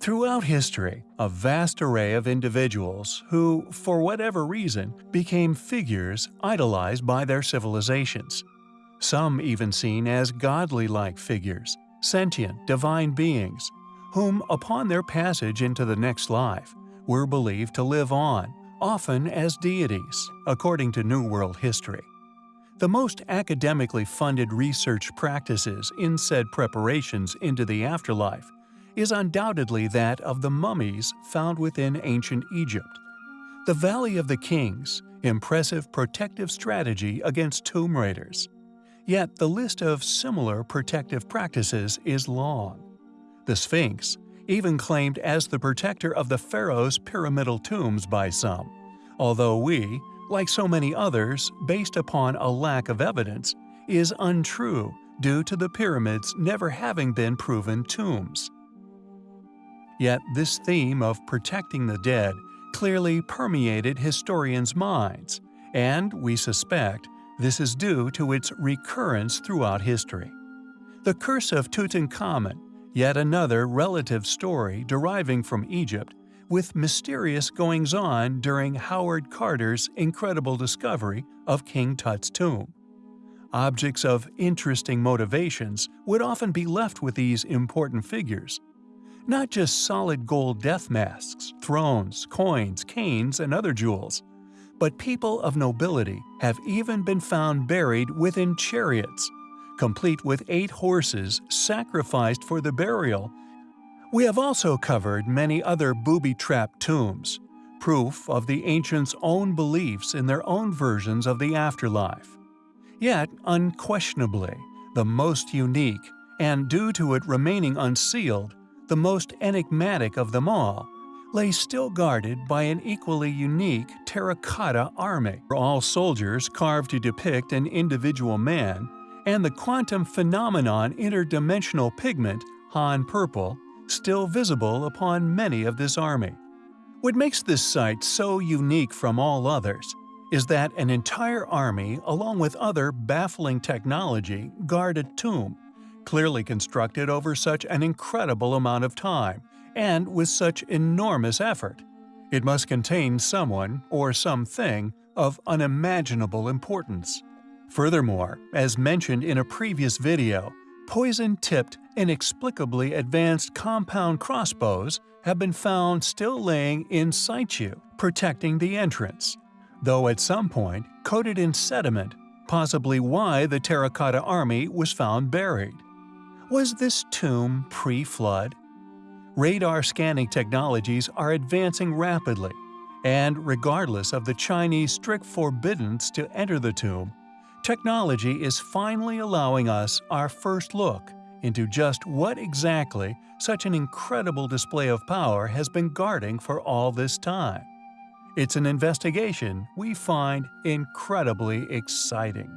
Throughout history, a vast array of individuals who, for whatever reason, became figures idolized by their civilizations. Some even seen as godly-like figures, sentient, divine beings, whom, upon their passage into the next life, were believed to live on, often as deities, according to New World history. The most academically funded research practices in said preparations into the afterlife is undoubtedly that of the mummies found within ancient Egypt. The Valley of the Kings – impressive protective strategy against tomb raiders. Yet the list of similar protective practices is long. The Sphinx, even claimed as the protector of the pharaoh's pyramidal tombs by some, although we, like so many others, based upon a lack of evidence, is untrue due to the pyramids never having been proven tombs. Yet this theme of protecting the dead clearly permeated historians' minds, and we suspect this is due to its recurrence throughout history. The Curse of Tutankhamun, yet another relative story deriving from Egypt, with mysterious goings-on during Howard Carter's incredible discovery of King Tut's tomb. Objects of interesting motivations would often be left with these important figures, not just solid gold death masks, thrones, coins, canes, and other jewels, but people of nobility have even been found buried within chariots, complete with eight horses sacrificed for the burial. We have also covered many other booby-trapped tombs, proof of the ancients' own beliefs in their own versions of the afterlife. Yet, unquestionably, the most unique, and due to it remaining unsealed, the most enigmatic of them all, lay still guarded by an equally unique terracotta army, all soldiers carved to depict an individual man, and the quantum phenomenon interdimensional pigment, Han purple, still visible upon many of this army. What makes this site so unique from all others is that an entire army along with other baffling technology guard a tomb clearly constructed over such an incredible amount of time, and with such enormous effort. It must contain someone or something of unimaginable importance. Furthermore, as mentioned in a previous video, poison-tipped, inexplicably advanced compound crossbows have been found still laying in situ, protecting the entrance, though at some point coated in sediment, possibly why the Terracotta Army was found buried. Was this tomb pre-flood? Radar scanning technologies are advancing rapidly, and regardless of the Chinese strict forbiddance to enter the tomb, technology is finally allowing us our first look into just what exactly such an incredible display of power has been guarding for all this time. It's an investigation we find incredibly exciting.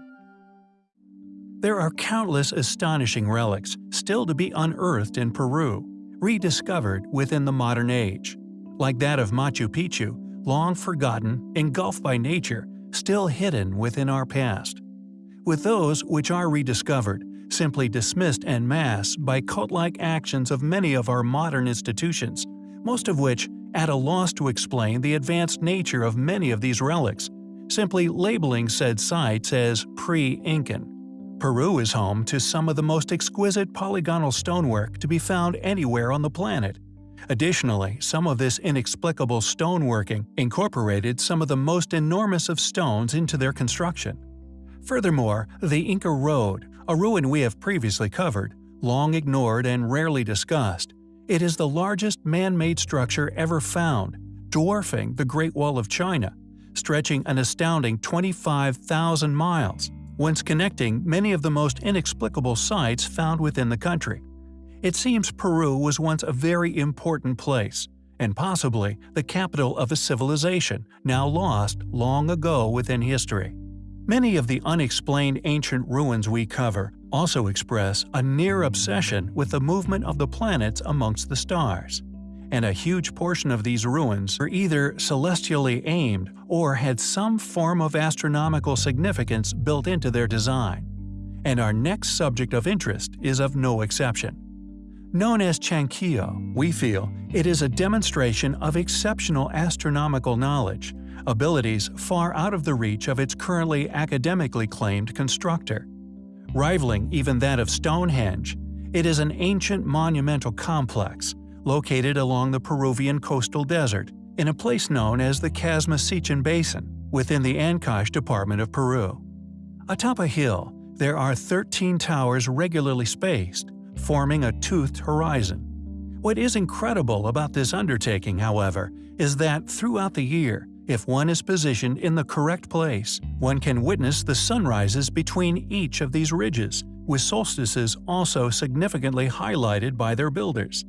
There are countless astonishing relics still to be unearthed in Peru, rediscovered within the modern age. Like that of Machu Picchu, long forgotten, engulfed by nature, still hidden within our past. With those which are rediscovered, simply dismissed en masse by cult-like actions of many of our modern institutions, most of which at a loss to explain the advanced nature of many of these relics, simply labeling said sites as pre-Incan. Peru is home to some of the most exquisite polygonal stonework to be found anywhere on the planet. Additionally, some of this inexplicable stoneworking incorporated some of the most enormous of stones into their construction. Furthermore, the Inca Road, a ruin we have previously covered, long ignored and rarely discussed, it is the largest man-made structure ever found, dwarfing the Great Wall of China, stretching an astounding 25,000 miles once connecting many of the most inexplicable sites found within the country. It seems Peru was once a very important place, and possibly the capital of a civilization now lost long ago within history. Many of the unexplained ancient ruins we cover also express a near obsession with the movement of the planets amongst the stars and a huge portion of these ruins were either celestially aimed or had some form of astronomical significance built into their design. And our next subject of interest is of no exception. Known as Chankillo, we feel it is a demonstration of exceptional astronomical knowledge, abilities far out of the reach of its currently academically claimed constructor. Rivaling even that of Stonehenge, it is an ancient monumental complex located along the Peruvian coastal desert in a place known as the Casma-Sechin Basin within the Ancash department of Peru. Atop a hill, there are 13 towers regularly spaced, forming a toothed horizon. What is incredible about this undertaking, however, is that throughout the year, if one is positioned in the correct place, one can witness the sunrises between each of these ridges, with solstices also significantly highlighted by their builders.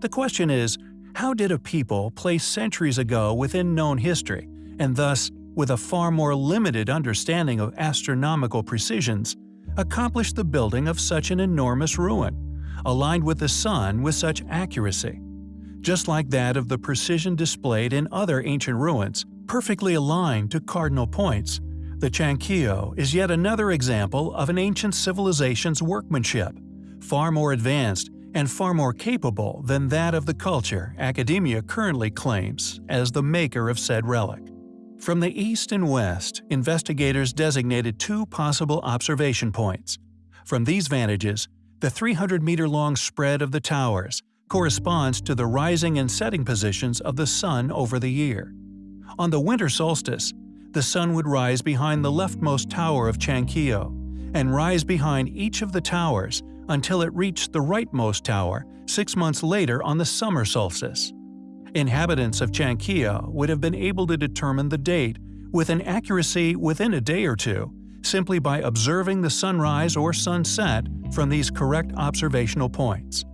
The question is, how did a people placed centuries ago within known history, and thus with a far more limited understanding of astronomical precisions, accomplish the building of such an enormous ruin, aligned with the sun with such accuracy? just like that of the precision displayed in other ancient ruins, perfectly aligned to cardinal points. The Chankillo is yet another example of an ancient civilization's workmanship, far more advanced and far more capable than that of the culture academia currently claims as the maker of said relic. From the east and west, investigators designated two possible observation points. From these vantages, the 300-meter-long spread of the towers corresponds to the rising and setting positions of the sun over the year. On the winter solstice, the sun would rise behind the leftmost tower of Chankillo, and rise behind each of the towers until it reached the rightmost tower six months later on the summer solstice. Inhabitants of Chankillo would have been able to determine the date with an accuracy within a day or two simply by observing the sunrise or sunset from these correct observational points.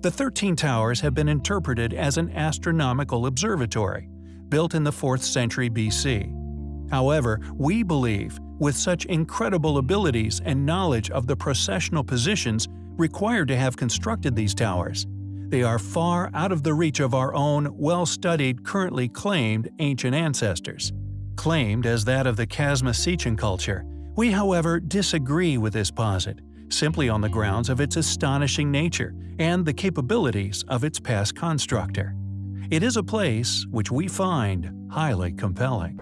The Thirteen Towers have been interpreted as an astronomical observatory, built in the 4th century BC. However, we believe, with such incredible abilities and knowledge of the processional positions required to have constructed these towers, they are far out of the reach of our own well-studied currently claimed ancient ancestors. Claimed as that of the Casma-Sechin culture, we however disagree with this posit, simply on the grounds of its astonishing nature and the capabilities of its past constructor. It is a place which we find highly compelling.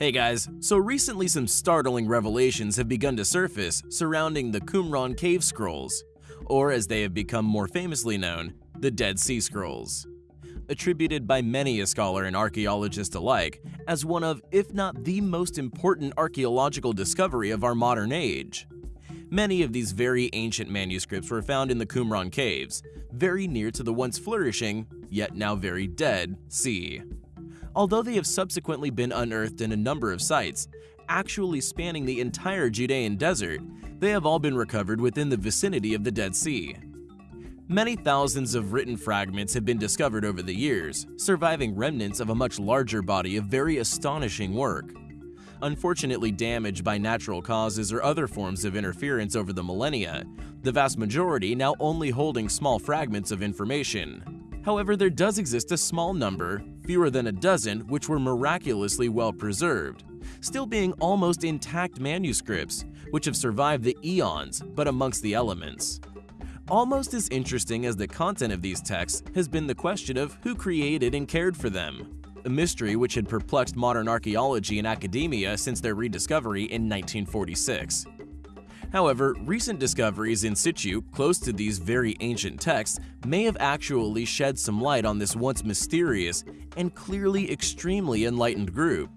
Hey guys, so recently some startling revelations have begun to surface surrounding the Qumran Cave Scrolls, or as they have become more famously known, the Dead Sea Scrolls. Attributed by many a scholar and archaeologist alike as one of, if not the most important archaeological discovery of our modern age. Many of these very ancient manuscripts were found in the Qumran Caves, very near to the once flourishing, yet now very dead, sea although they have subsequently been unearthed in a number of sites, actually spanning the entire Judean desert, they have all been recovered within the vicinity of the Dead Sea. Many thousands of written fragments have been discovered over the years, surviving remnants of a much larger body of very astonishing work. Unfortunately damaged by natural causes or other forms of interference over the millennia, the vast majority now only holding small fragments of information. However, there does exist a small number, fewer than a dozen, which were miraculously well preserved, still being almost intact manuscripts, which have survived the eons but amongst the elements. Almost as interesting as the content of these texts has been the question of who created and cared for them, a mystery which had perplexed modern archaeology and academia since their rediscovery in 1946. However, recent discoveries in situ close to these very ancient texts may have actually shed some light on this once mysterious and clearly extremely enlightened group.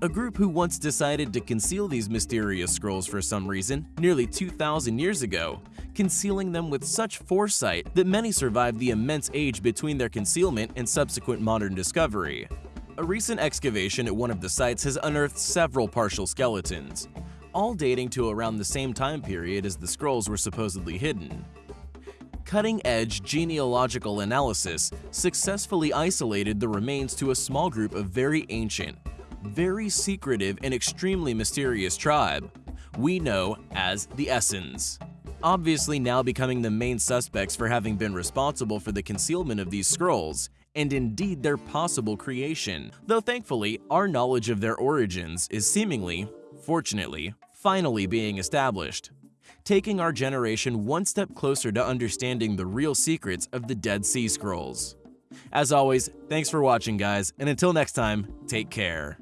A group who once decided to conceal these mysterious scrolls for some reason nearly 2,000 years ago, concealing them with such foresight that many survived the immense age between their concealment and subsequent modern discovery. A recent excavation at one of the sites has unearthed several partial skeletons, all dating to around the same time period as the scrolls were supposedly hidden. Cutting-edge genealogical analysis successfully isolated the remains to a small group of very ancient, very secretive and extremely mysterious tribe we know as the Essenes. Obviously now becoming the main suspects for having been responsible for the concealment of these scrolls, and indeed their possible creation, though thankfully our knowledge of their origins is seemingly fortunately, finally being established, taking our generation one step closer to understanding the real secrets of the Dead Sea Scrolls. As always, thanks for watching guys, and until next time, take care.